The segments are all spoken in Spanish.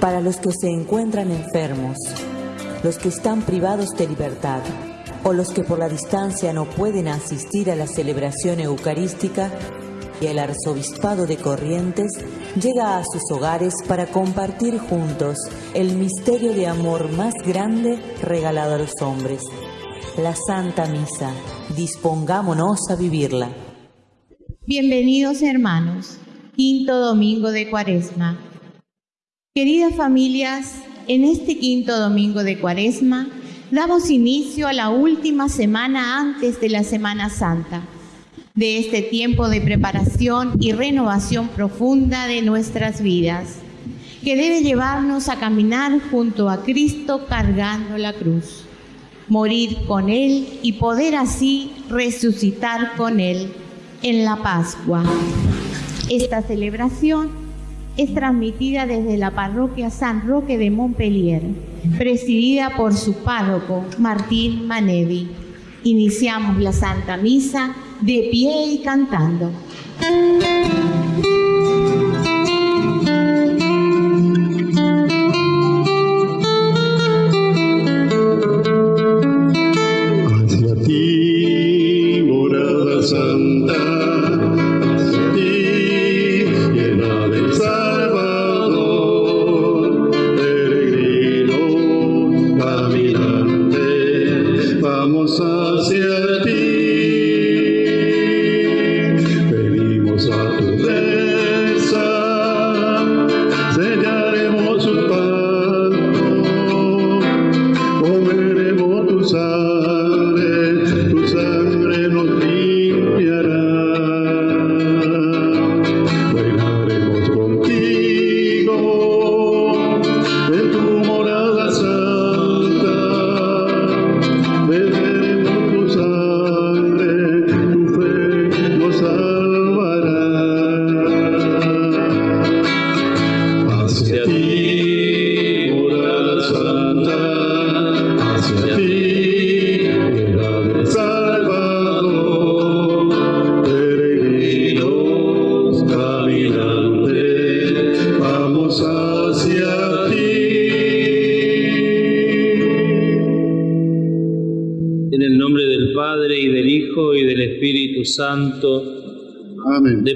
para los que se encuentran enfermos, los que están privados de libertad o los que por la distancia no pueden asistir a la celebración eucarística, y el arzobispado de Corrientes llega a sus hogares para compartir juntos el misterio de amor más grande regalado a los hombres, la Santa Misa. Dispongámonos a vivirla. Bienvenidos hermanos, quinto domingo de Cuaresma. Queridas familias, en este quinto domingo de Cuaresma damos inicio a la última semana antes de la Semana Santa, de este tiempo de preparación y renovación profunda de nuestras vidas, que debe llevarnos a caminar junto a Cristo cargando la cruz, morir con Él y poder así resucitar con Él en la Pascua. Esta celebración es transmitida desde la parroquia San Roque de Montpellier, presidida por su párroco Martín Manevi. Iniciamos la Santa Misa de pie y cantando.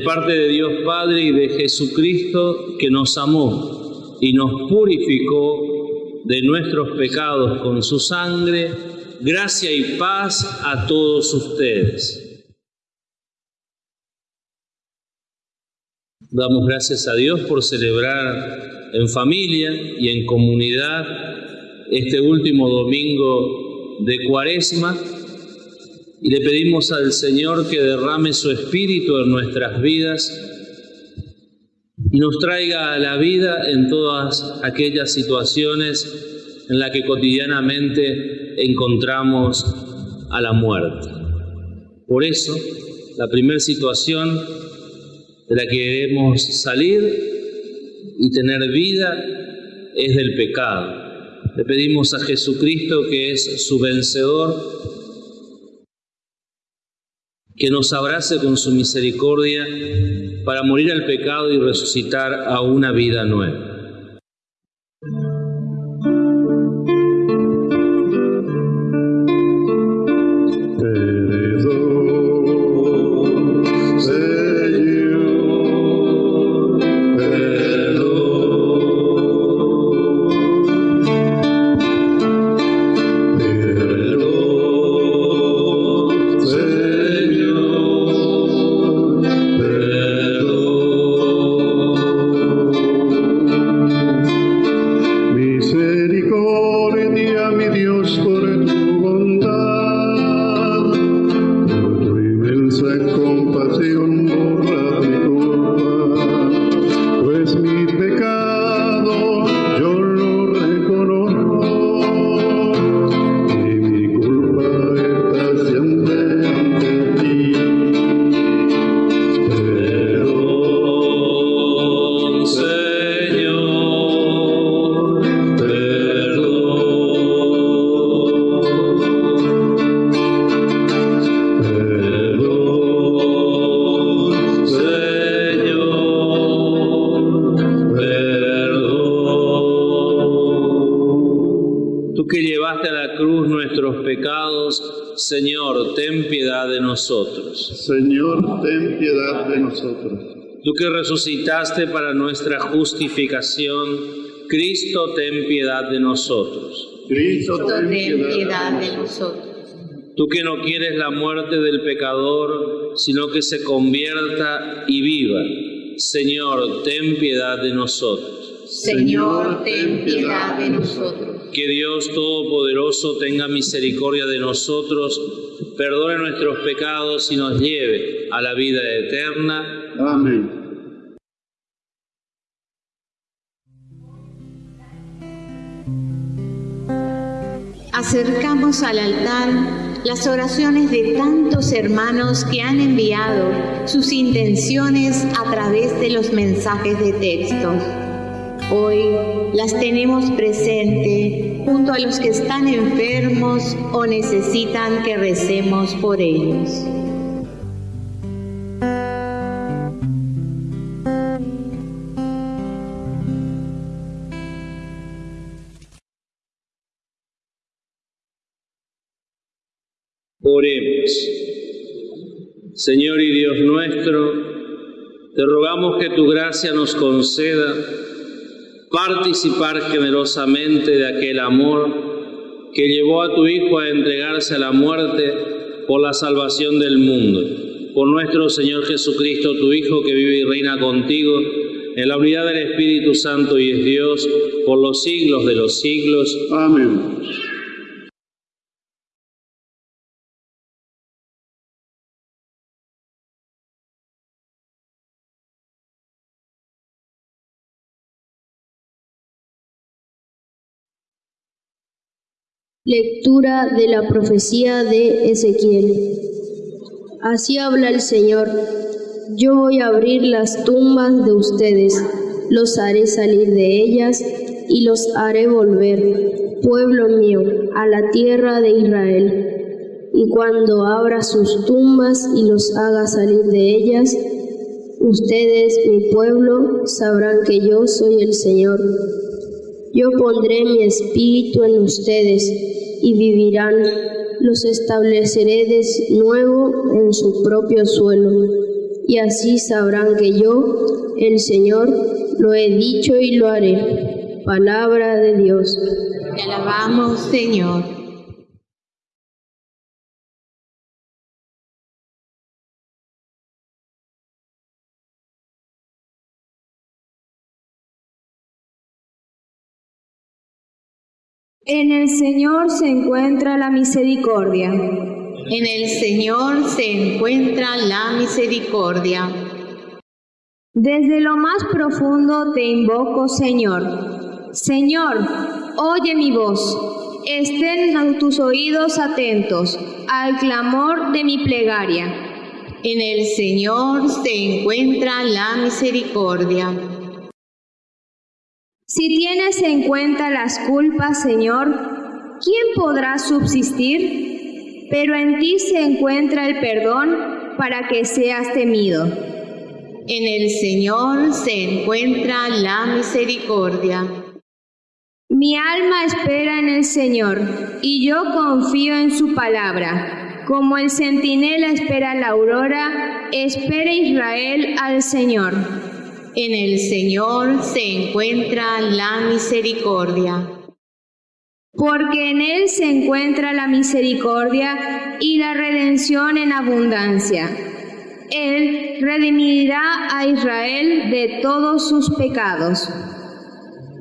Parte de Dios Padre y de Jesucristo que nos amó y nos purificó de nuestros pecados con su sangre, gracia y paz a todos ustedes. Damos gracias a Dios por celebrar en familia y en comunidad este último domingo de Cuaresma y le pedimos al Señor que derrame su espíritu en nuestras vidas y nos traiga a la vida en todas aquellas situaciones en las que cotidianamente encontramos a la muerte. Por eso, la primera situación de la que debemos salir y tener vida es del pecado. Le pedimos a Jesucristo, que es su vencedor, que nos abrace con su misericordia para morir al pecado y resucitar a una vida nueva. Señor, ten piedad de nosotros. Tú que resucitaste para nuestra justificación, Cristo, ten piedad de nosotros. Cristo, ten piedad piedad de nosotros. Tú que no quieres la muerte del pecador, sino que se convierta y viva. Señor, ten piedad de nosotros. Señor, ten piedad de nosotros. Que Dios Todopoderoso tenga misericordia de nosotros, perdone nuestros pecados y nos lleve a la vida eterna. Amén. Acercamos al altar las oraciones de tantos hermanos que han enviado sus intenciones a través de los mensajes de texto. Hoy las tenemos presente junto a los que están enfermos o necesitan que recemos por ellos. Oremos. Señor y Dios nuestro, te rogamos que tu gracia nos conceda participar generosamente de aquel amor que llevó a tu Hijo a entregarse a la muerte por la salvación del mundo. Por nuestro Señor Jesucristo, tu Hijo, que vive y reina contigo en la unidad del Espíritu Santo y es Dios por los siglos de los siglos. Amén. Lectura de la profecía de Ezequiel. Así habla el Señor. Yo voy a abrir las tumbas de ustedes, los haré salir de ellas y los haré volver, pueblo mío, a la tierra de Israel. Y cuando abra sus tumbas y los haga salir de ellas, ustedes, mi pueblo, sabrán que yo soy el Señor. Yo pondré mi espíritu en ustedes y vivirán, los estableceré de nuevo en su propio suelo, y así sabrán que yo, el Señor, lo he dicho y lo haré. Palabra de Dios. Te alabamos, Señor. En el Señor se encuentra la misericordia. En el Señor se encuentra la misericordia. Desde lo más profundo te invoco, Señor. Señor, oye mi voz. Estén tus oídos atentos al clamor de mi plegaria. En el Señor se encuentra la misericordia. Si tienes en cuenta las culpas, Señor, ¿quién podrá subsistir? Pero en ti se encuentra el perdón para que seas temido. En el Señor se encuentra la misericordia. Mi alma espera en el Señor y yo confío en su palabra. Como el centinela espera la aurora, espera Israel al Señor. En el Señor se encuentra la misericordia. Porque en Él se encuentra la misericordia y la redención en abundancia. Él redimirá a Israel de todos sus pecados.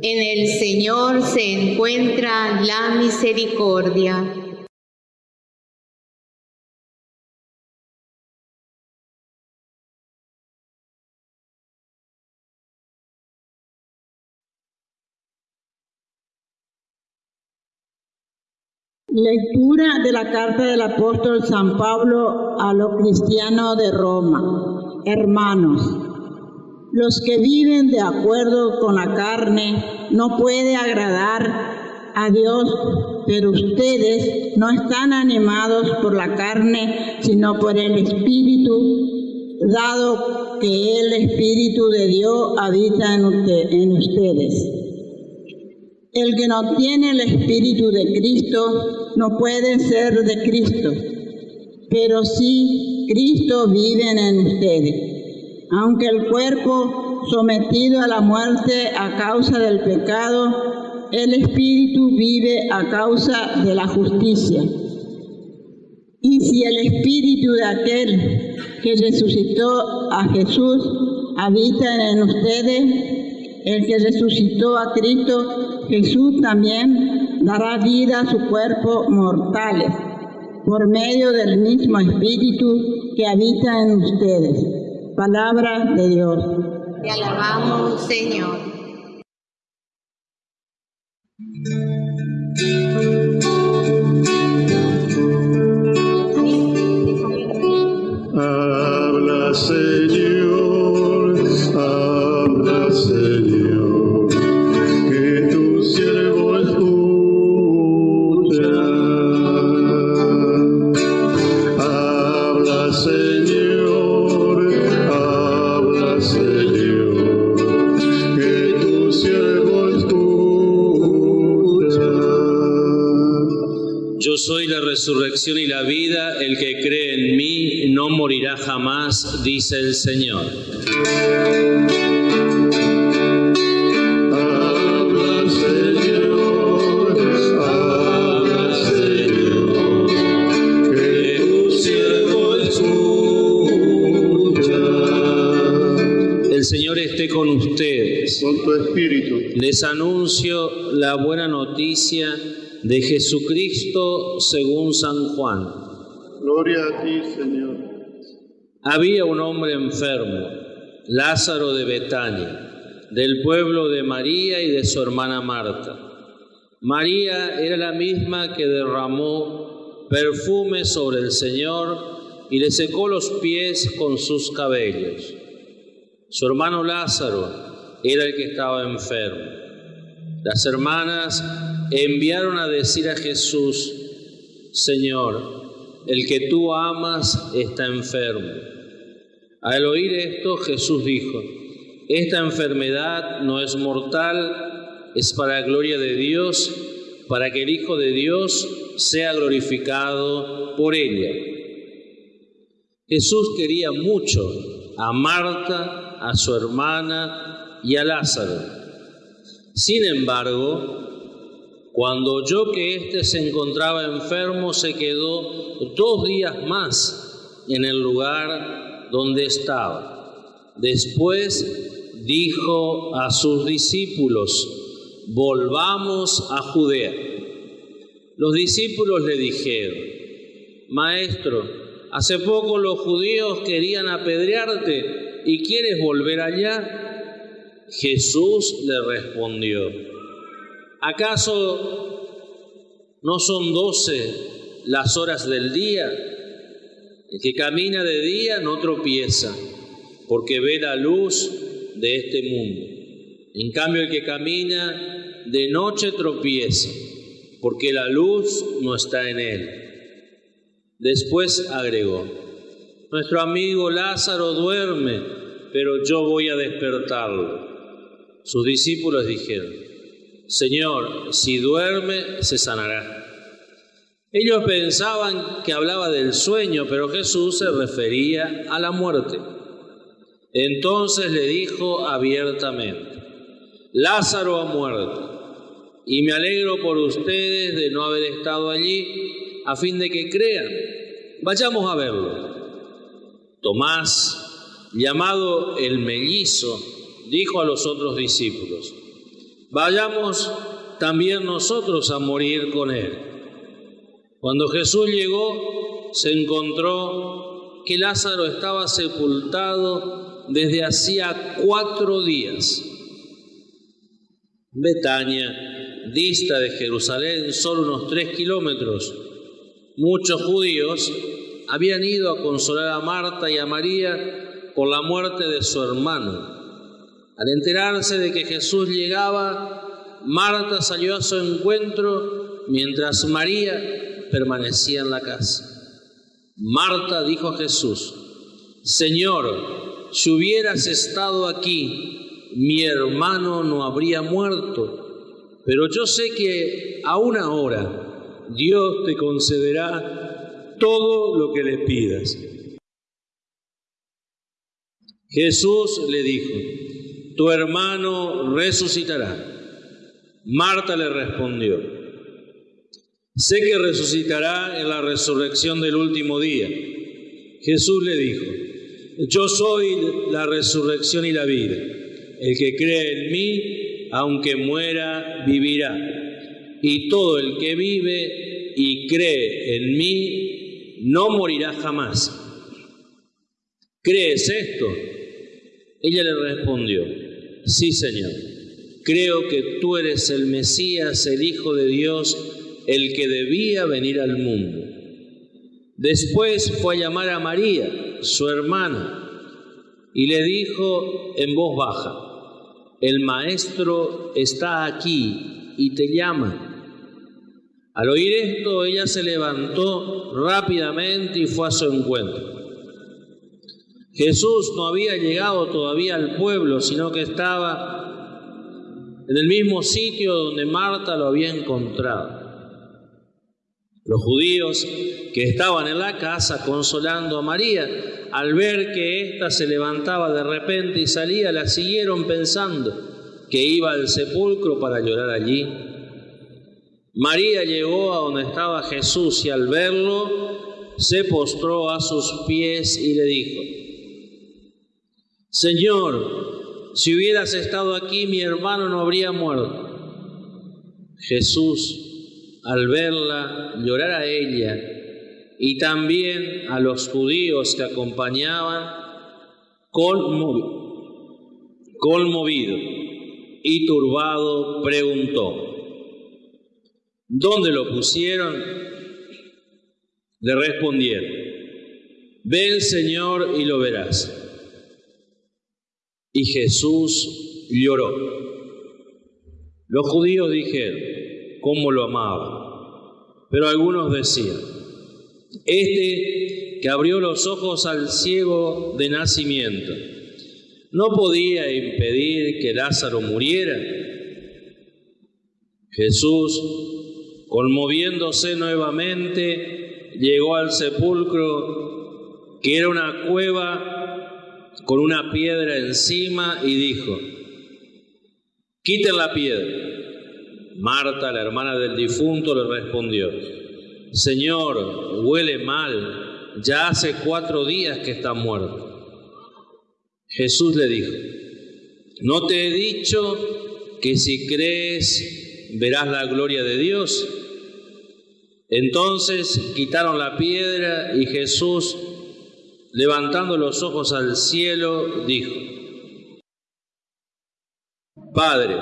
En el Señor se encuentra la misericordia. Lectura de la carta del apóstol San Pablo a los cristianos de Roma. Hermanos, los que viven de acuerdo con la carne no puede agradar a Dios, pero ustedes no están animados por la carne, sino por el Espíritu, dado que el Espíritu de Dios habita en, en ustedes. El que no tiene el Espíritu de Cristo no puede ser de Cristo, pero sí Cristo vive en ustedes. Aunque el cuerpo sometido a la muerte a causa del pecado, el Espíritu vive a causa de la justicia. Y si el Espíritu de aquel que resucitó a Jesús habita en ustedes, el que resucitó a Cristo, Jesús también dará vida a su cuerpo mortales por medio del mismo Espíritu que habita en ustedes. Palabra de Dios. Te alabamos, Señor. Habla, Señor, resurrección y la vida, el que cree en mí no morirá jamás, dice el Señor. El Señor esté con ustedes. Con tu espíritu, Les anuncio la buena noticia de Jesucristo según San Juan. gloria a ti, Señor. Había un hombre enfermo, Lázaro de Betania, del pueblo de María y de su hermana Marta. María era la misma que derramó perfume sobre el Señor y le secó los pies con sus cabellos. Su hermano Lázaro era el que estaba enfermo. Las hermanas enviaron a decir a Jesús, Señor, el que tú amas está enfermo. Al oír esto, Jesús dijo, esta enfermedad no es mortal, es para la gloria de Dios, para que el Hijo de Dios sea glorificado por ella. Jesús quería mucho a Marta, a su hermana y a Lázaro. Sin embargo, cuando oyó que éste se encontraba enfermo, se quedó dos días más en el lugar donde estaba. Después dijo a sus discípulos, volvamos a Judea. Los discípulos le dijeron, Maestro, hace poco los judíos querían apedrearte y quieres volver allá. Jesús le respondió, ¿acaso no son doce las horas del día? El que camina de día no tropieza, porque ve la luz de este mundo. En cambio, el que camina de noche tropieza, porque la luz no está en él. Después agregó, nuestro amigo Lázaro duerme, pero yo voy a despertarlo. Sus discípulos dijeron, Señor, si duerme, se sanará. Ellos pensaban que hablaba del sueño, pero Jesús se refería a la muerte. Entonces le dijo abiertamente, Lázaro ha muerto, y me alegro por ustedes de no haber estado allí, a fin de que crean. Vayamos a verlo. Tomás, llamado el mellizo, dijo a los otros discípulos, vayamos también nosotros a morir con él. Cuando Jesús llegó, se encontró que Lázaro estaba sepultado desde hacía cuatro días. Betania dista de Jerusalén solo unos tres kilómetros. Muchos judíos habían ido a consolar a Marta y a María por la muerte de su hermano. Al enterarse de que Jesús llegaba, Marta salió a su encuentro mientras María permanecía en la casa. Marta dijo a Jesús, Señor, si hubieras estado aquí, mi hermano no habría muerto. pero yo sé que aún ahora Dios te concederá todo lo que le pidas. Jesús le dijo, tu hermano resucitará. Marta le respondió, sé que resucitará en la resurrección del último día. Jesús le dijo, yo soy la resurrección y la vida. El que cree en mí, aunque muera, vivirá. Y todo el que vive y cree en mí, no morirá jamás. ¿Crees esto? Ella le respondió, sí, Señor. Creo que tú eres el Mesías, el Hijo de Dios, el que debía venir al mundo. Después fue a llamar a María, su hermana, y le dijo en voz baja, el Maestro está aquí y te llama. Al oír esto, ella se levantó rápidamente y fue a su encuentro. Jesús no había llegado todavía al pueblo, sino que estaba en el mismo sitio donde Marta lo había encontrado. Los judíos que estaban en la casa consolando a María, al ver que ésta se levantaba de repente y salía, la siguieron pensando que iba al sepulcro para llorar allí. María llegó a donde estaba Jesús y al verlo se postró a sus pies y le dijo, Señor, si hubieras estado aquí, mi hermano no habría muerto. Jesús, al verla llorar a ella y también a los judíos que acompañaban, conmovido, conmovido y turbado, preguntó, ¿dónde lo pusieron? Le respondieron, ven Señor y lo verás. Y Jesús lloró. Los judíos dijeron, ¿cómo lo amaba? Pero algunos decían, este que abrió los ojos al ciego de nacimiento, ¿no podía impedir que Lázaro muriera? Jesús, conmoviéndose nuevamente, llegó al sepulcro, que era una cueva con una piedra encima y dijo, quiten la piedra. Marta, la hermana del difunto, le respondió, Señor, huele mal, ya hace cuatro días que está muerto. Jesús le dijo, ¿no te he dicho que si crees verás la gloria de Dios? Entonces quitaron la piedra y Jesús levantando los ojos al cielo, dijo, Padre,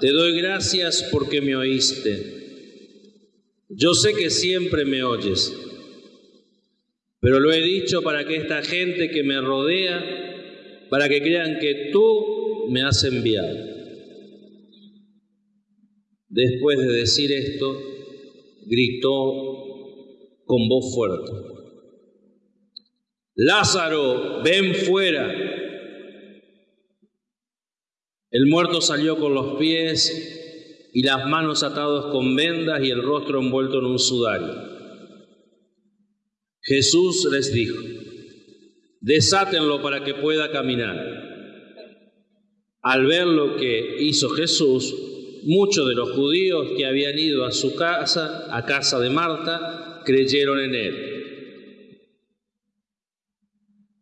te doy gracias porque me oíste. Yo sé que siempre me oyes, pero lo he dicho para que esta gente que me rodea, para que crean que tú me has enviado. Después de decir esto, gritó con voz fuerte. Lázaro, ven fuera. El muerto salió con los pies y las manos atados con vendas y el rostro envuelto en un sudario. Jesús les dijo, desátenlo para que pueda caminar. Al ver lo que hizo Jesús, muchos de los judíos que habían ido a su casa, a casa de Marta, creyeron en él.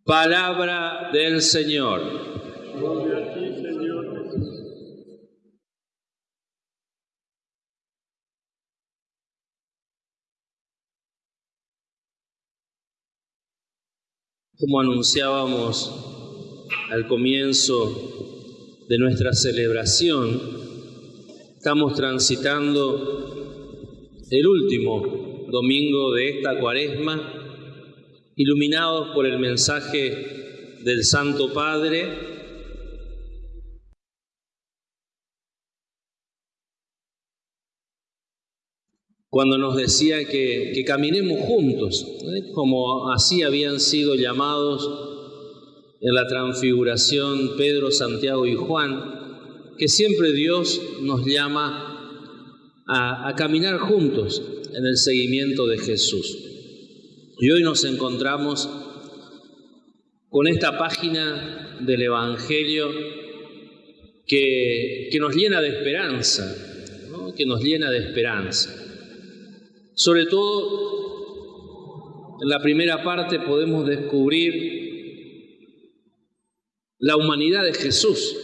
Palabra del Señor. Como anunciábamos al comienzo de nuestra celebración, estamos transitando el último domingo de esta cuaresma iluminados por el mensaje del Santo Padre, cuando nos decía que, caminemos juntos, ¿eh? como así habían sido llamados en la transfiguración Pedro, Santiago y Juan, que siempre Dios nos llama a, a caminar juntos en el seguimiento de Jesús. Y hoy nos encontramos con esta página del Evangelio que, nos llena de esperanza, que nos llena de esperanza. Sobre todo, en la primera parte podemos descubrir la humanidad de Jesús,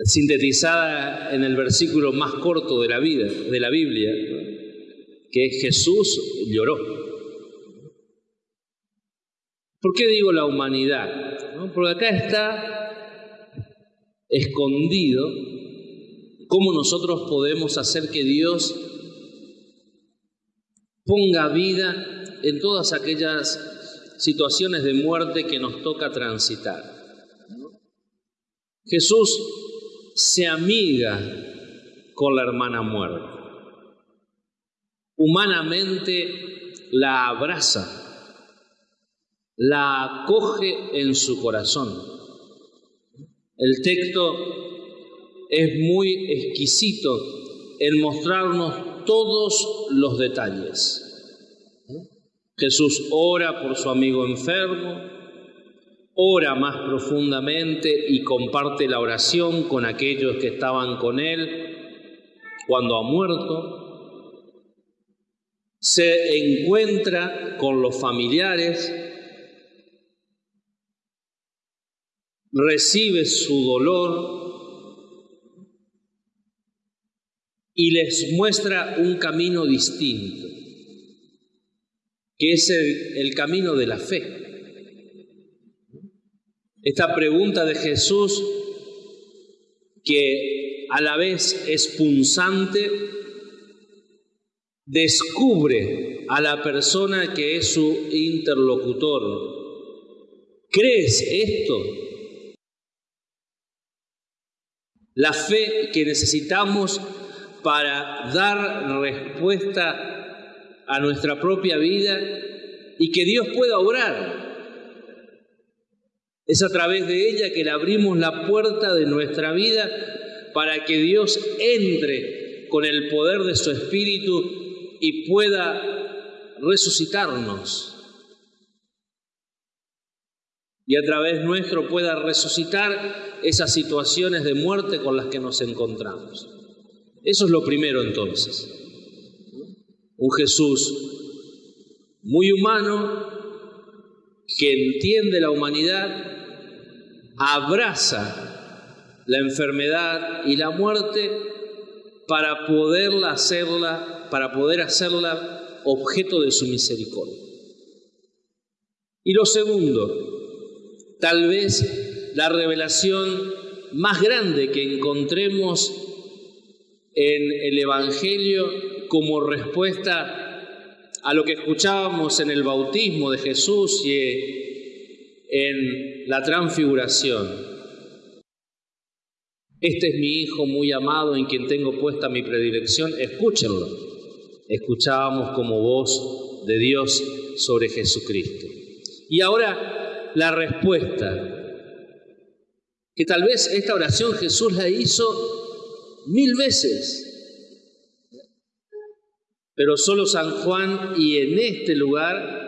sintetizada en el versículo más corto de la vida, de la Biblia, que es Jesús lloró. ¿Por qué digo la humanidad? Porque acá está escondido cómo nosotros podemos hacer que Dios ponga vida en todas aquellas situaciones de muerte que nos toca transitar. Jesús se amiga con la hermana muerte. Humanamente la abraza, la acoge en su corazón. El texto es muy exquisito en mostrarnos todos los detalles. Jesús ora por su amigo enfermo, ora más profundamente y comparte la oración con aquellos que estaban con él cuando ha muerto. Se encuentra con los familiares, recibe su dolor y les muestra un camino distinto, que es el, camino de la fe. Esta pregunta de Jesús, que a la vez es punzante, descubre a la persona que es su interlocutor. ¿Crees esto? La fe que necesitamos para dar respuesta a nuestra propia vida y que Dios pueda obrar. Es a través de ella que le abrimos la puerta de nuestra vida para que Dios entre con el poder de su Espíritu y pueda resucitarnos. Y a través nuestro pueda resucitar esas situaciones de muerte con las que nos encontramos. Eso es lo primero entonces. Un Jesús muy humano que entiende la humanidad abraza la enfermedad y la muerte para poderla hacerla, para poder hacerla objeto de su misericordia. Y lo segundo, tal vez la revelación más grande que encontremos en el Evangelio como respuesta a lo que escuchábamos en el bautismo de Jesús y en la transfiguración. Este es mi Hijo muy amado en quien tengo puesta mi predilección, escúchenlo. Escuchábamos como voz de Dios sobre Jesucristo. Y ahora la respuesta, que tal vez esta oración Jesús la hizo mil veces, pero solo San Juan y en este lugar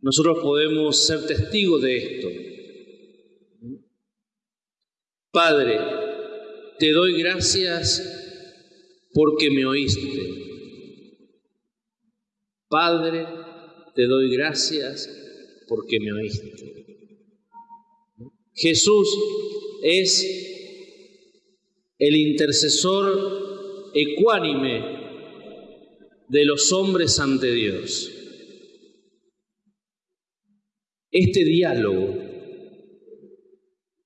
nosotros podemos ser testigos de esto. Padre, te doy gracias porque me oíste. Padre, te doy gracias porque me oíste. Jesús es el intercesor ecuánime de los hombres ante Dios. Este diálogo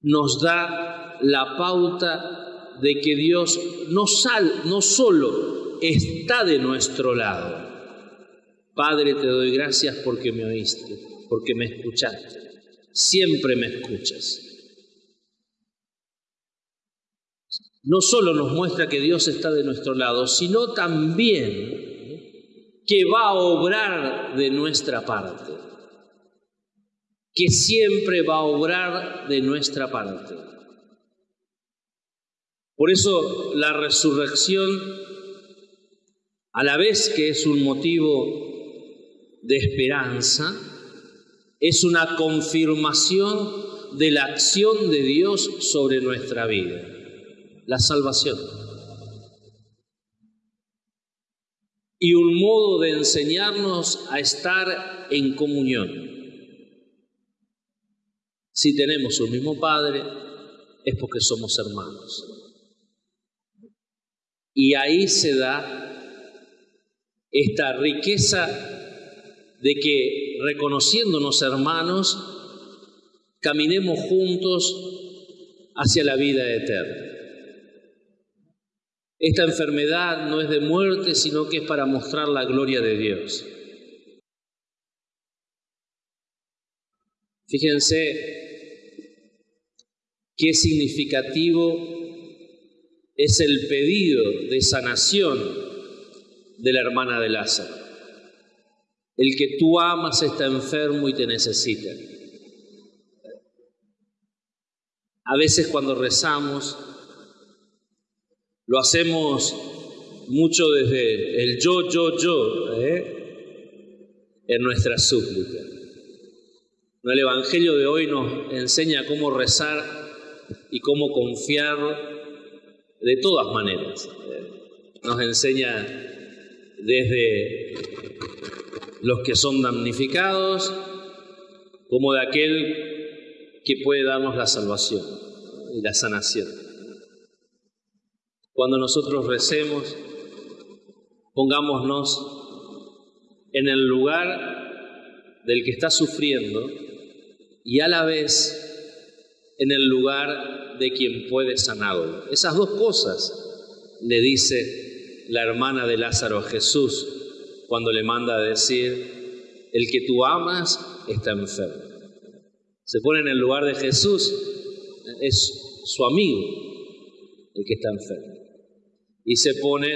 nos da la pauta de que Dios no, sal, no solo está de nuestro lado. Padre, te doy gracias porque me oíste, porque me escuchaste. Siempre me escuchas. No solo nos muestra que Dios está de nuestro lado, sino también que va a obrar de nuestra parte que siempre va a obrar de nuestra parte. Por eso la resurrección, a la vez que es un motivo de esperanza, es una confirmación de la acción de Dios sobre nuestra vida, la salvación. Y un modo de enseñarnos a estar en comunión. Si tenemos un mismo Padre, es porque somos hermanos. Y ahí se da esta riqueza de que reconociéndonos hermanos, caminemos juntos hacia la vida eterna. Esta enfermedad no es de muerte, sino que es para mostrar la gloria de Dios. Fíjense qué significativo es el pedido de sanación de la hermana de Lázaro. El que tú amas está enfermo y te necesita. A veces cuando rezamos, lo hacemos mucho desde el yo, yo, yo, ¿eh? en nuestra súplica. El Evangelio de hoy nos enseña cómo rezar y cómo confiar de todas maneras. Nos enseña desde los que son damnificados como de aquel que puede darnos la salvación y la sanación. Cuando nosotros recemos, pongámonos en el lugar del que está sufriendo y a la vez en el lugar de quien puede sanarlo. Esas dos cosas le dice la hermana de Lázaro a Jesús cuando le manda a decir, el que tú amas está enfermo. Se pone en el lugar de Jesús, es su amigo el que está enfermo. Y se pone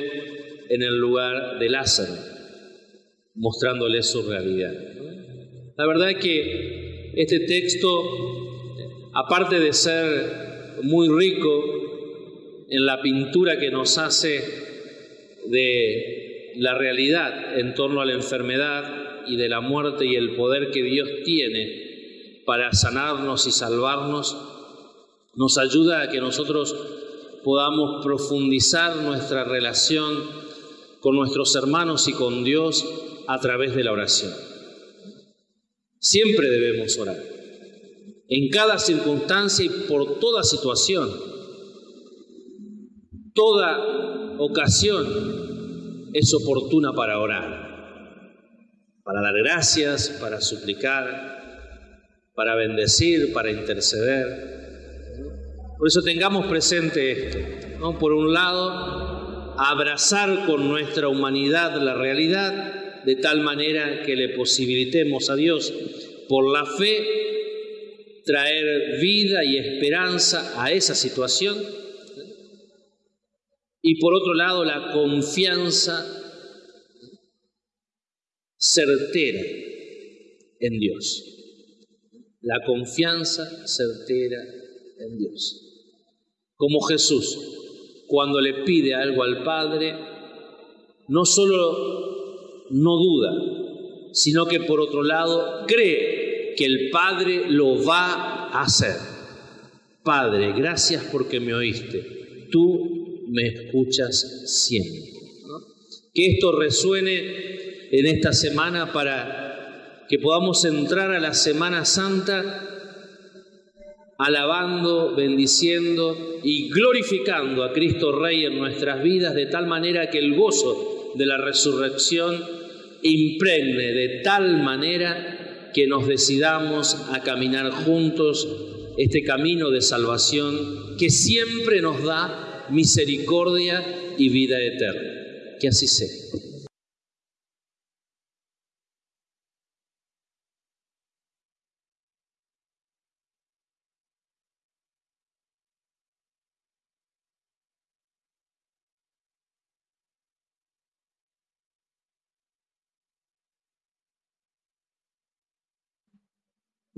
en el lugar de Lázaro, mostrándole su realidad. La verdad es que este texto aparte de ser muy rico en la pintura que nos hace de la realidad en torno a la enfermedad y de la muerte y el poder que Dios tiene para sanarnos y salvarnos, nos ayuda a que nosotros podamos profundizar nuestra relación con nuestros hermanos y con Dios a través de la oración. Siempre debemos orar en cada circunstancia y por toda situación. Toda ocasión es oportuna para orar, para dar gracias, para suplicar, para bendecir, para interceder. Por eso tengamos presente esto. Por un lado, abrazar con nuestra humanidad la realidad de tal manera que le posibilitemos a Dios por la fe traer vida y esperanza a esa situación. Y por otro lado, la confianza certera en Dios. La confianza certera en Dios. Como Jesús, cuando le pide algo al Padre, no solo no duda, sino que por otro lado cree que el Padre lo va a hacer. Padre, gracias porque me oíste. Tú me escuchas siempre. Que esto resuene en esta semana para que podamos entrar a la Semana Santa alabando, bendiciendo y glorificando a Cristo Rey en nuestras vidas de tal manera que el gozo de la resurrección impregne de tal manera que nos decidamos a caminar juntos este camino de salvación que siempre nos da misericordia y vida eterna. Que así sea.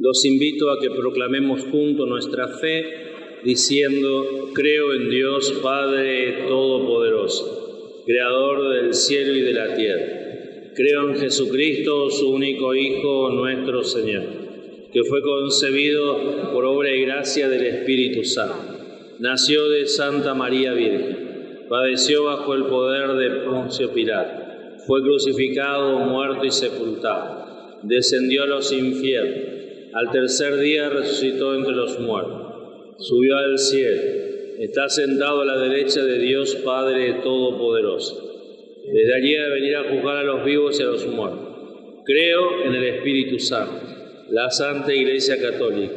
Los invito a que proclamemos juntos nuestra fe diciendo, creo en Dios Padre Todopoderoso, Creador del cielo y de la tierra. Creo en Jesucristo, su único Hijo, nuestro Señor, que fue concebido por obra y gracia del Espíritu Santo. Nació de Santa María Virgen, padeció bajo el poder de Poncio Pilato, fue crucificado, muerto y sepultado, descendió a los infiernos, al tercer día resucitó entre los muertos subió al cielo, está sentado a la derecha de Dios Padre Todopoderoso. Desde allí a venir a juzgar a los vivos y a los muertos. Creo en el Espíritu Santo, la Santa Iglesia Católica,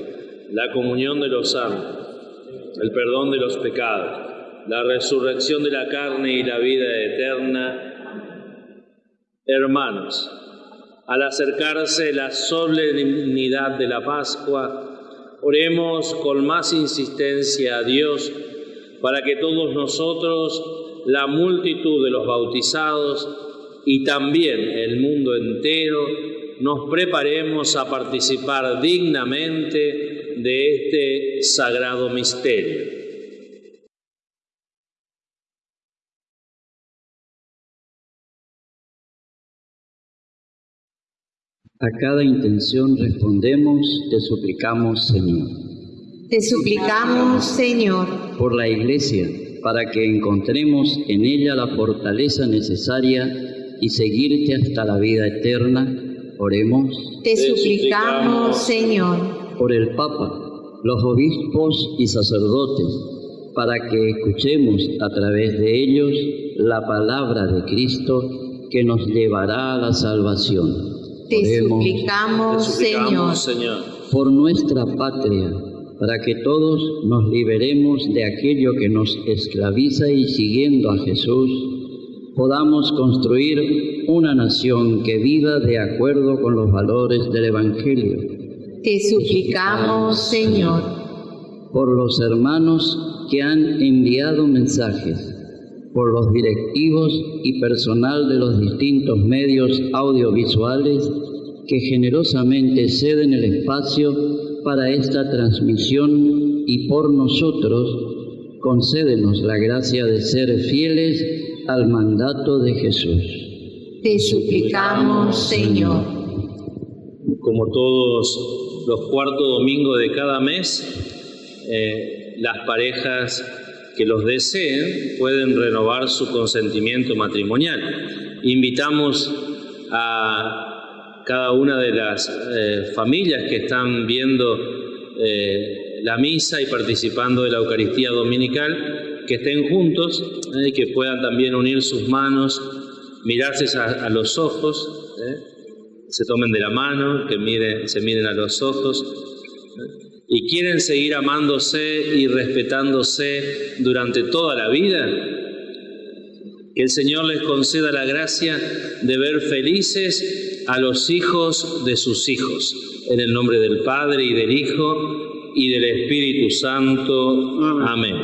la comunión de los santos, el perdón de los pecados, la resurrección de la carne y la vida eterna. Hermanos, al acercarse la solemnidad de la Pascua, Oremos con más insistencia a Dios para que todos nosotros, la multitud de los bautizados y también el mundo entero, nos preparemos a participar dignamente de este sagrado misterio. A cada intención respondemos, te suplicamos, Señor. Te suplicamos, Señor, Por la Iglesia, para que encontremos en ella la fortaleza necesaria y seguirte hasta la vida eterna, oremos. te suplicamos, Señor, Por el Papa, los obispos y sacerdotes, para que escuchemos a través de ellos la palabra de Cristo que nos llevará a la salvación. Te Oremos. suplicamos, Te suplicamos, Señor, Señor. por nuestra patria, para que todos nos liberemos de aquello que nos esclaviza y siguiendo a Jesús, podamos construir una nación que viva de acuerdo con los valores del Evangelio, te suplicamos, Señor, por los hermanos que han enviado mensajes, por los directivos y personal de los distintos medios audiovisuales que generosamente ceden el espacio para esta transmisión y por nosotros concédenos la gracia de ser fieles al mandato de Jesús. te suplicamos, Señor, Como todos los cuartos domingos de cada mes, eh, las parejas que los deseen pueden renovar su consentimiento matrimonial. Invitamos a cada una de las eh, familias que están viendo eh, la misa y participando de la Eucaristía Dominical que estén juntos eh, y que puedan también unir sus manos, mirarse a, a los ojos, se tomen de la mano, que miren, se miren a los ojos. Y quieren seguir amándose y respetándose durante toda la vida, que el Señor les conceda la gracia de ver felices a los hijos de sus hijos. En el nombre del Padre y del Hijo y del Espíritu Santo. Amén.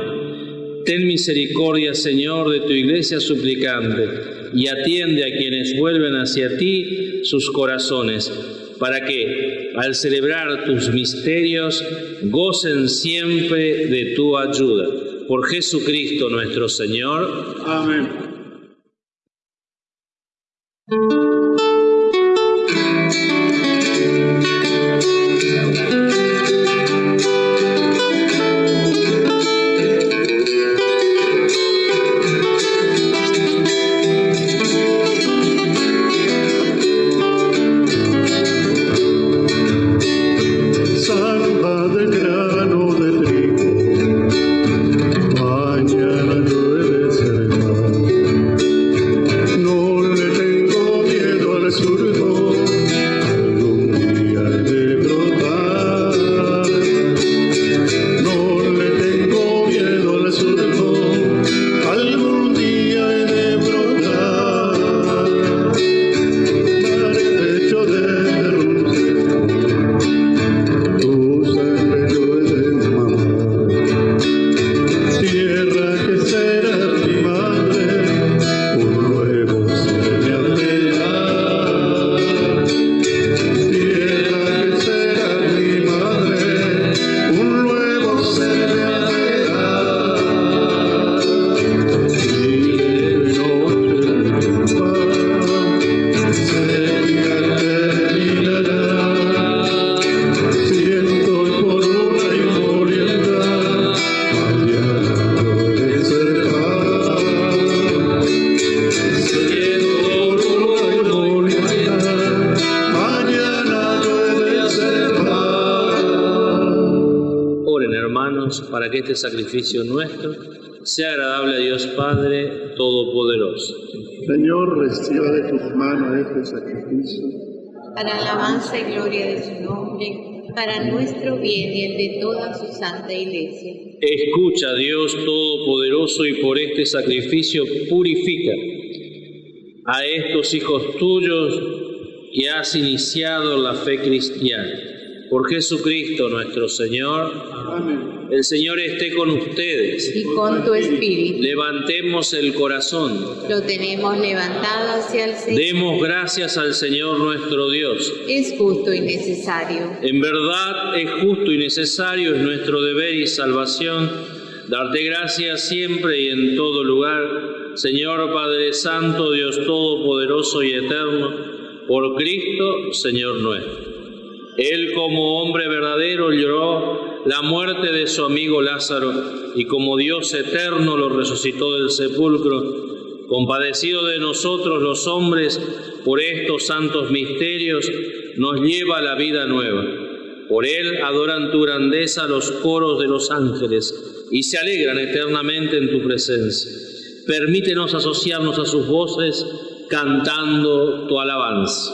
Ten misericordia, Señor, de tu iglesia suplicante y atiende a quienes vuelven hacia ti sus corazones, para que, al celebrar tus misterios, gocen siempre de tu ayuda. Por Jesucristo nuestro Señor. Amén. Este sacrificio nuestro sea agradable a Dios Padre Todopoderoso. Señor, reciba de tus manos este sacrificio. Para alabanza y gloria de su nombre, para nuestro bien y el de toda su santa iglesia. Escucha, Dios Todopoderoso, y por este sacrificio purifica a estos hijos tuyos que has iniciado la fe cristiana. Por Jesucristo nuestro Señor. Amén. El Señor esté con ustedes. Y con tu espíritu Levantemos el corazón. lo tenemos levantado hacia el Señor. Demos gracias al Señor nuestro Dios. Es justo y necesario. En verdad es justo y necesario, es nuestro deber y salvación, darte gracias siempre y en todo lugar, Señor Padre Santo, Dios Todopoderoso y Eterno, por Cristo, Señor nuestro. Él como hombre verdadero lloró la muerte de su amigo Lázaro y como Dios eterno lo resucitó del sepulcro. Compadecido de nosotros los hombres por estos santos misterios, nos lleva a la vida nueva. Por él adoran tu grandeza los coros de los ángeles y se alegran eternamente en tu presencia. Permítenos asociarnos a sus voces cantando tu alabanza.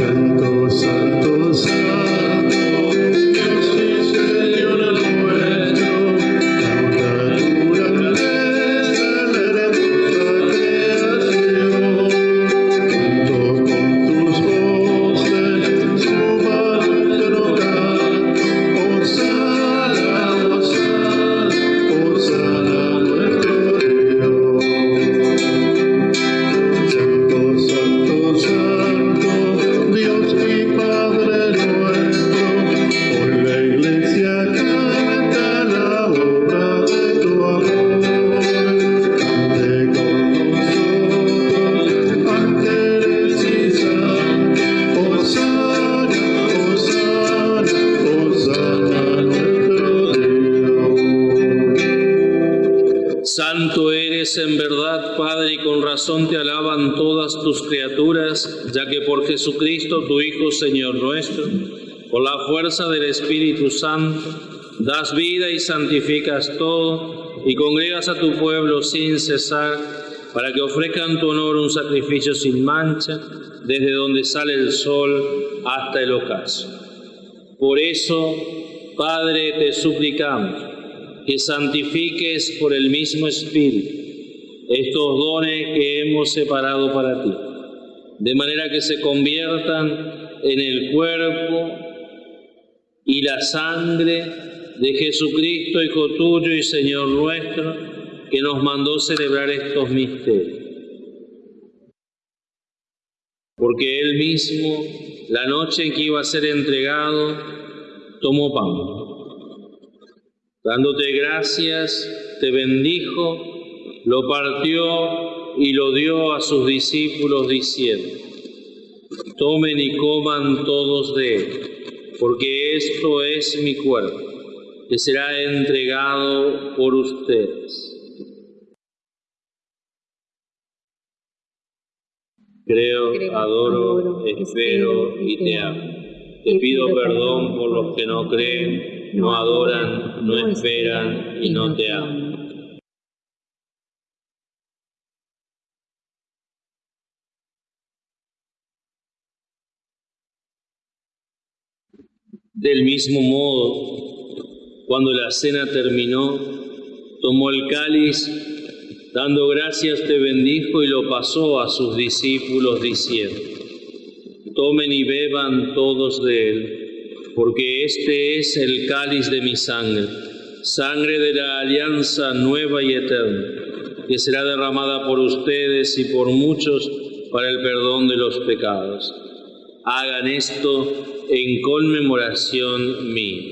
Santosh Santosh. Señor nuestro, con la fuerza del Espíritu Santo, das vida y santificas todo, y congregas a tu pueblo sin cesar, para que ofrezcan tu honor un sacrificio sin mancha, desde donde sale el sol hasta el ocaso. Por eso, Padre, te suplicamos que santifiques por el mismo Espíritu estos dones que hemos separado para ti, de manera que se conviertan en el cuerpo y la sangre de Jesucristo, Hijo tuyo y Señor nuestro, que nos mandó celebrar estos misterios. Porque Él mismo, la noche en que iba a ser entregado, tomó pan. Dándote gracias, te bendijo, lo partió y lo dio a sus discípulos diciendo, tomen y coman todos de él, porque esto es mi cuerpo, que será entregado por ustedes. Creo, adoro, espero y te amo. Te pido perdón por los que no creen, no adoran, no esperan y no te aman. Del mismo modo, cuando la cena terminó, tomó el cáliz, dando gracias te bendijo y lo pasó a sus discípulos diciendo, tomen y beban todos de él, porque este es el cáliz de mi sangre, sangre de la alianza nueva y eterna, que será derramada por ustedes y por muchos para el perdón de los pecados. Hagan esto en conmemoración mía.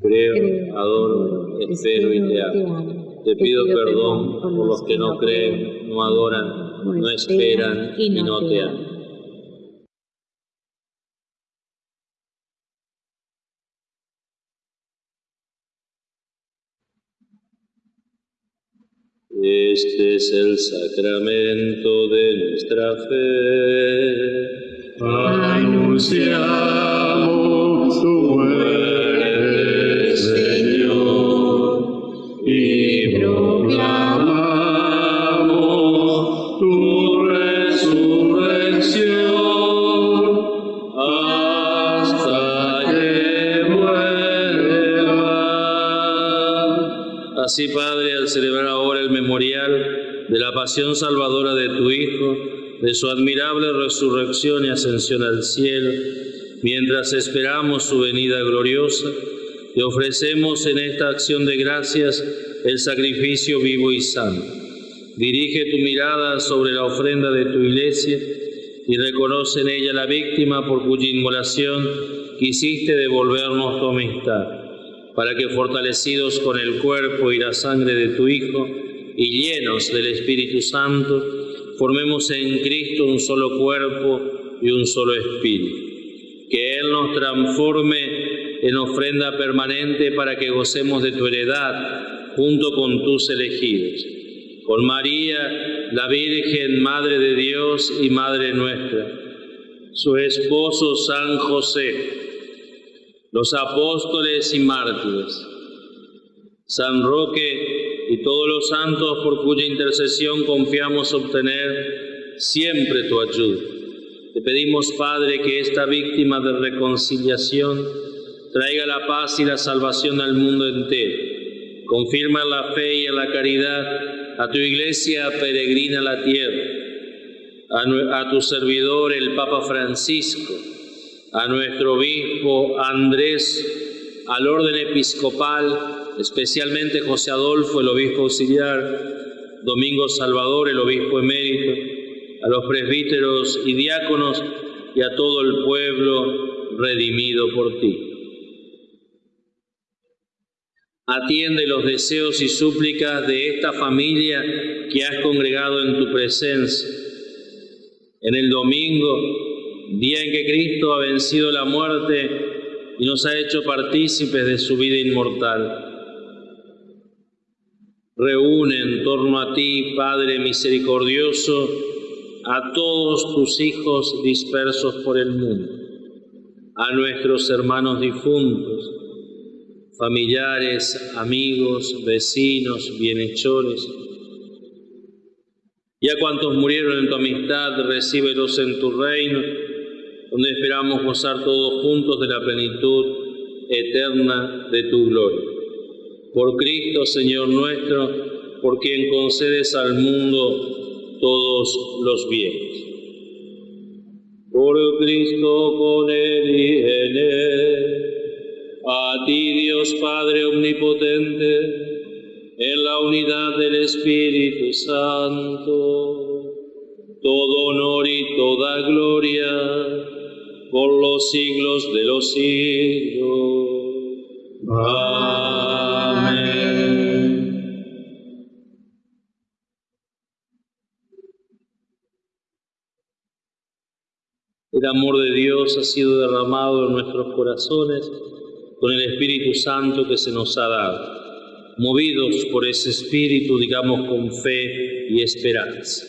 Creo, adoro, espero y te amo. Te pido perdón por los que no creen, no adoran, no esperan y no te aman. Este es el sacramento de nuestra fe anunciamos tu muerte, Señor, y proclamamos tu resurrección hasta que muera. Así, Padre, al celebrar ahora el memorial de la pasión salvadora de tu Hijo, de su admirable resurrección y ascensión al cielo, mientras esperamos su venida gloriosa, te ofrecemos en esta acción de gracias el sacrificio vivo y santo. Dirige tu mirada sobre la ofrenda de tu iglesia y reconoce en ella la víctima por cuya inmolación quisiste devolvernos tu amistad, para que fortalecidos con el cuerpo y la sangre de tu Hijo y llenos del Espíritu Santo, formemos en Cristo un solo cuerpo y un solo espíritu. Que Él nos transforme en ofrenda permanente para que gocemos de tu heredad junto con tus elegidos. Con María, la Virgen, Madre de Dios y Madre nuestra, su esposo San José, los apóstoles y mártires, San Roque y todos los santos por cuya intercesión confiamos obtener siempre tu ayuda. Te pedimos, Padre, que esta víctima de reconciliación traiga la paz y la salvación al mundo entero. Confirma la fe y la caridad a tu iglesia peregrina la tierra, a, a tu servidor el Papa Francisco, a nuestro obispo Andrés, al orden episcopal, especialmente José Adolfo, el obispo auxiliar, Domingo Salvador, el obispo emérito, a los presbíteros y diáconos y a todo el pueblo redimido por ti. Atiende los deseos y súplicas de esta familia que has congregado en tu presencia. En el domingo día en que Cristo ha vencido la muerte y nos ha hecho partícipes de su vida inmortal. Reúne en torno a ti, Padre misericordioso, a todos tus hijos dispersos por el mundo, a nuestros hermanos difuntos, familiares, amigos, vecinos, bienhechores, y a cuantos murieron en tu amistad, recíbelos en tu reino donde esperamos gozar todos juntos de la plenitud eterna de tu gloria. Por Cristo, Señor nuestro, por quien concedes al mundo todos los bienes. Por Cristo, con Él y en Él, a ti Dios Padre Omnipotente, en la unidad del Espíritu Santo, todo honor y toda gloria por los siglos de los siglos. El amor de Dios ha sido derramado en nuestros corazones con el Espíritu Santo que se nos ha dado. Movidos por ese Espíritu, digamos con fe y esperanza.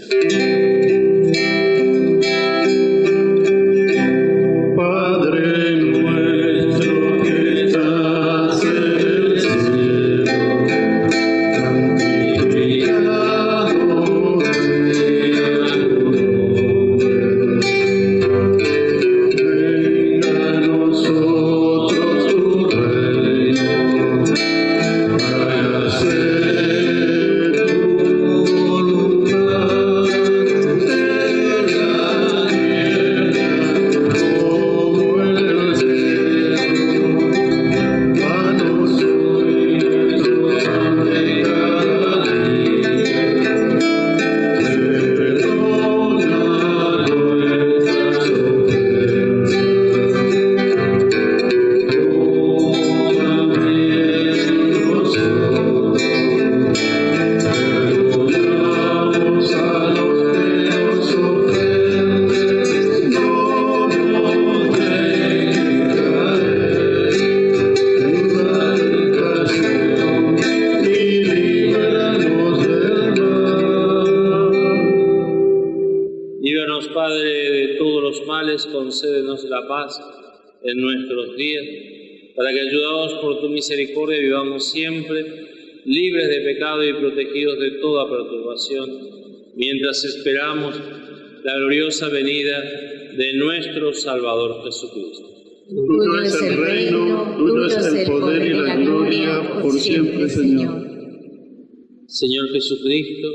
Concédenos la paz en nuestros días, para que ayudados por tu misericordia vivamos siempre libres de pecado y protegidos de toda perturbación, mientras esperamos la gloriosa venida de nuestro Salvador Jesucristo. Tuyo es el reino, tuyo es el poder y la gloria por siempre, Señor. Señor Jesucristo,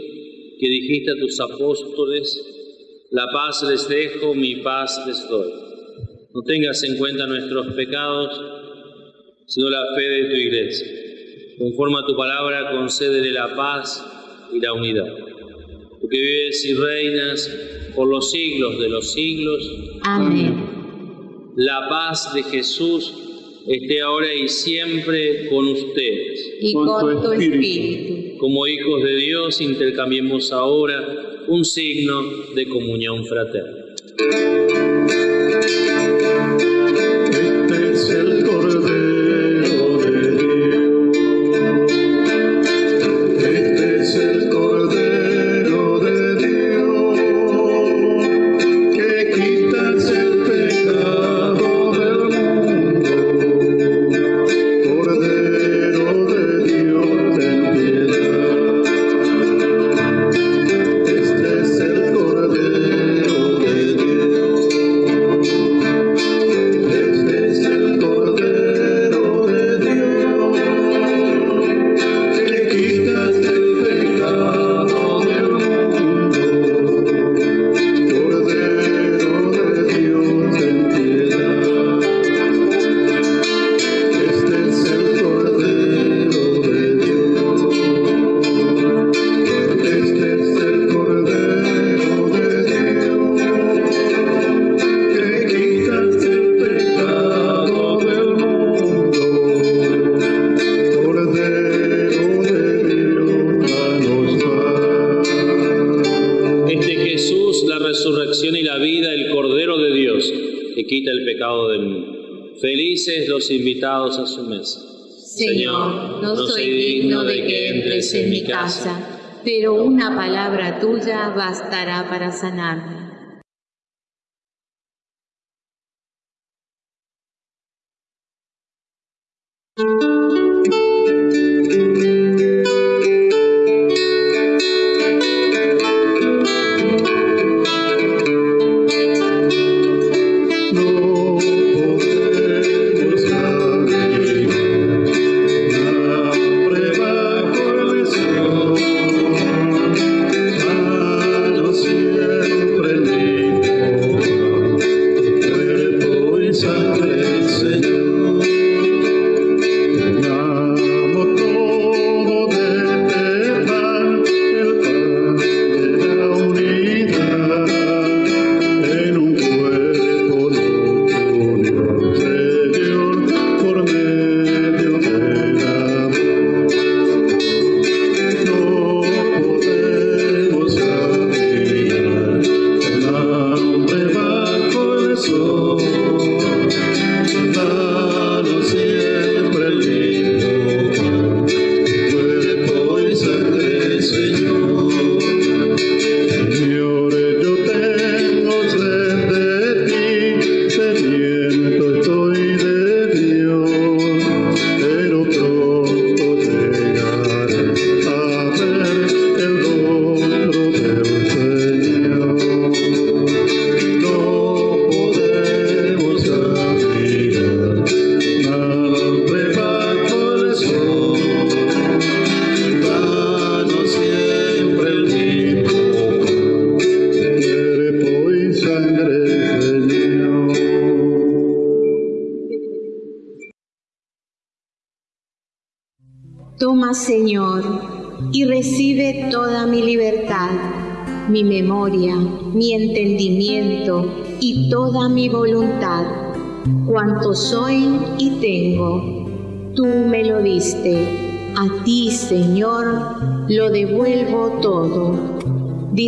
que dijiste a tus apóstoles, la paz les dejo, mi paz les doy. No tengas en cuenta nuestros pecados, sino la fe de tu iglesia. Conforme a tu palabra, concédele la paz y la unidad. Tú que vives y reinas por los siglos de los siglos. Amén. La paz de Jesús esté ahora y siempre con ustedes. Y con tu espíritu. Como hijos de Dios, intercambiemos ahora un signo de comunión fraterna. Los invitados a su mesa. Señor, no soy digno de que entres en mi casa, pero una palabra tuya bastará para sanarme.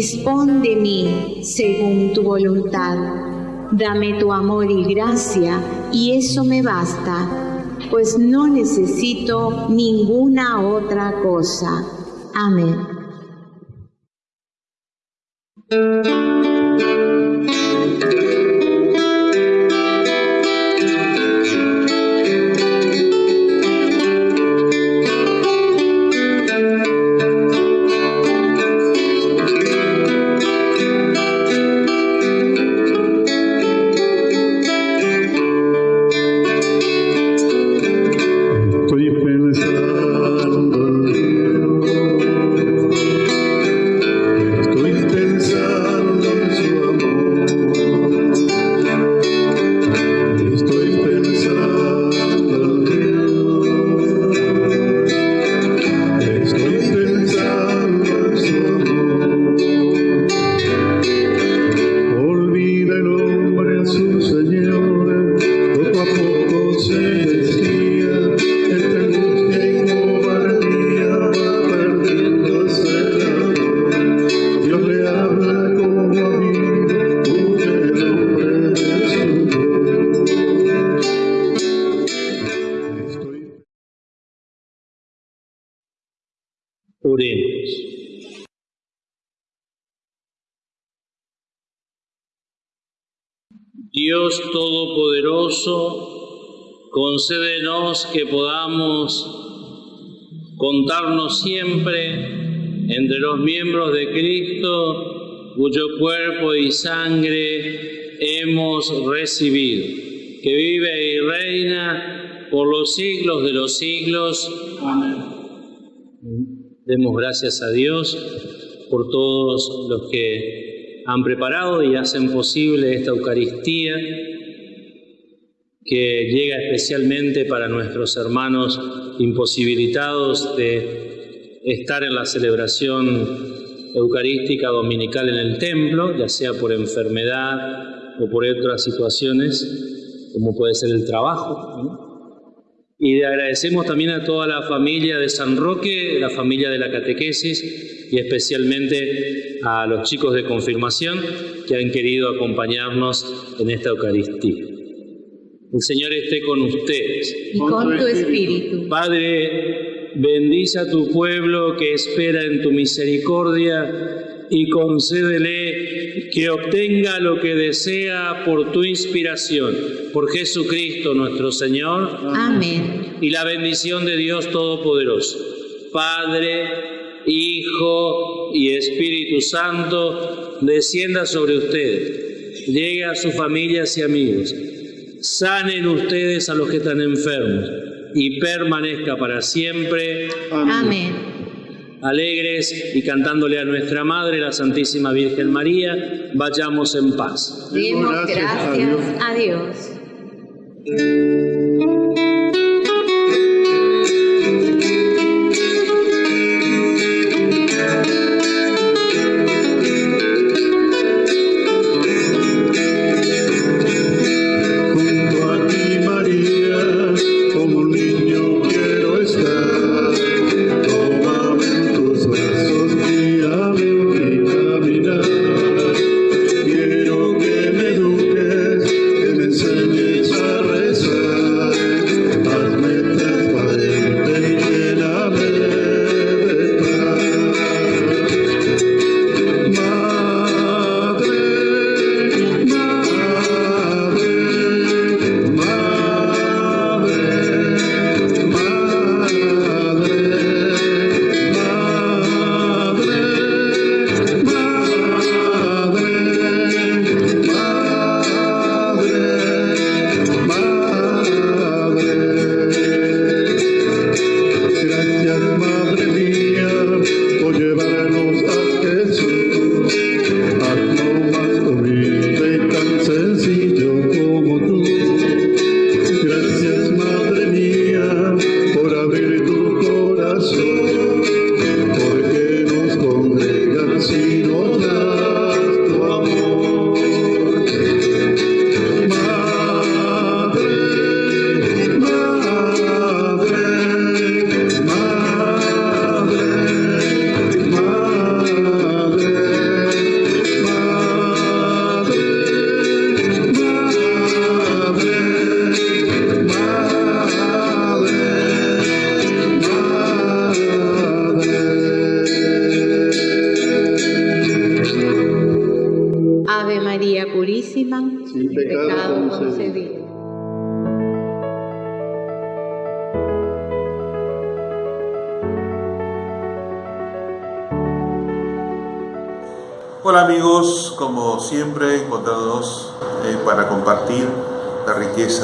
Dispón de mí según tu voluntad. Dame tu amor y gracia, y eso me basta, pues no necesito ninguna otra cosa. Amén. Que podamos contarnos siempre entre los miembros de Cristo, cuyo cuerpo y sangre hemos recibido, que vive y reina por los siglos de los siglos. Amén. Demos gracias a Dios por todos los que han preparado y hacen posible esta Eucaristía especialmente para nuestros hermanos imposibilitados de estar en la celebración eucarística dominical en el templo, ya sea por enfermedad o por otras situaciones, como puede ser el trabajo. Y le agradecemos también a toda la familia de San Roque, la familia de la catequesis y especialmente a los chicos de confirmación que han querido acompañarnos en esta Eucaristía. El Señor esté con ustedes. Y con tu espíritu. Padre, bendice a tu pueblo que espera en tu misericordia y concédele que obtenga lo que desea por tu inspiración. Por Jesucristo nuestro Señor. Amén. Y la bendición de Dios Todopoderoso, Padre, Hijo y Espíritu Santo, descienda sobre ustedes. Llegue a sus familias y amigos sanen ustedes a los que están enfermos y permanezca para siempre. Amén. Alegres y cantándole a nuestra Madre, la Santísima Virgen María, vayamos en paz. Demos gracias a Dios. Hola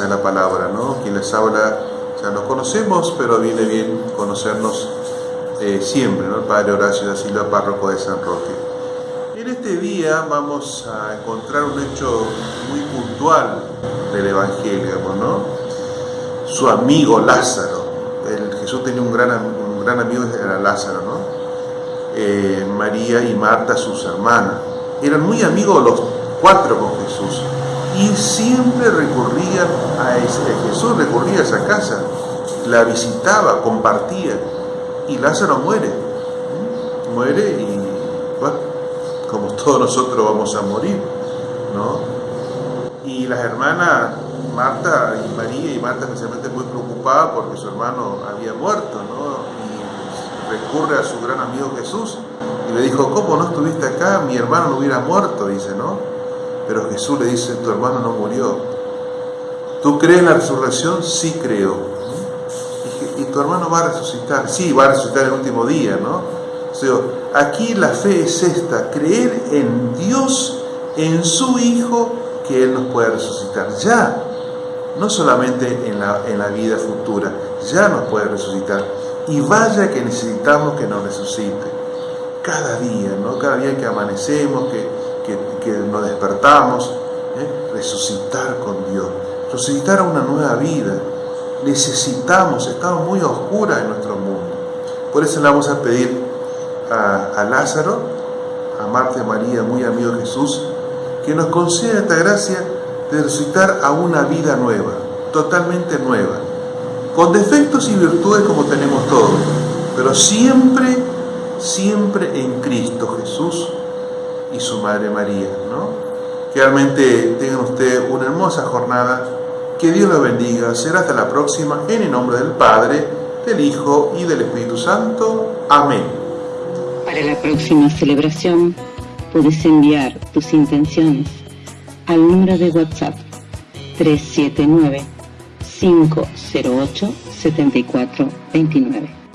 de la palabra, ¿no? Quien les habla ya nos conocemos, pero viene bien conocernos eh, siempre, ¿no? El Padre Horacio da Silva, párroco de San Roque. En este día vamos a encontrar un hecho muy puntual del Evangelio, ¿no? Su amigo Lázaro. El, Jesús tenía un gran, un gran amigo, era Lázaro, ¿no? Eh, María y Marta, sus hermanas. Eran muy amigos los cuatro siempre recurrían a ese, Jesús, recurría a esa casa, la visitaba, compartía y Lázaro muere. Muere y, bueno, como todos nosotros vamos a morir, ¿no? Y las hermanas Marta y María y Marta especialmente muy preocupadas porque su hermano había muerto, ¿no? recurre a su gran amigo Jesús y le dijo, ¿cómo no estuviste acá? Mi hermano no hubiera muerto, dice, ¿no? Pero Jesús le dice, tu hermano no murió. ¿Tú crees en la resurrección? Sí creo. Y, tu hermano va a resucitar. Sí, va a resucitar el último día, ¿no? O sea, aquí la fe es esta, creer en Dios, en su Hijo, que Él nos puede resucitar. Ya, no solamente en la, en la vida futura, ya nos puede resucitar. Y vaya que necesitamos que nos resucite. Cada día, ¿no? Cada día que amanecemos, que, nos despertamos, ¿eh? resucitar con Dios, resucitar a una nueva vida. Necesitamos, estamos muy oscuras en nuestro mundo. Por eso le vamos a pedir a, Lázaro, a Marta María, muy amigo de Jesús, que nos conceda esta gracia de resucitar a una vida nueva, totalmente nueva, con defectos y virtudes como tenemos todos, pero siempre, siempre en Cristo Jesús y su Madre María, ¿no? Que realmente tengan ustedes una hermosa jornada, que Dios los bendiga, será hasta la próxima, en el nombre del Padre, del Hijo y del Espíritu Santo. Amén. Para la próxima celebración, puedes enviar tus intenciones al número de WhatsApp 379 508 7429.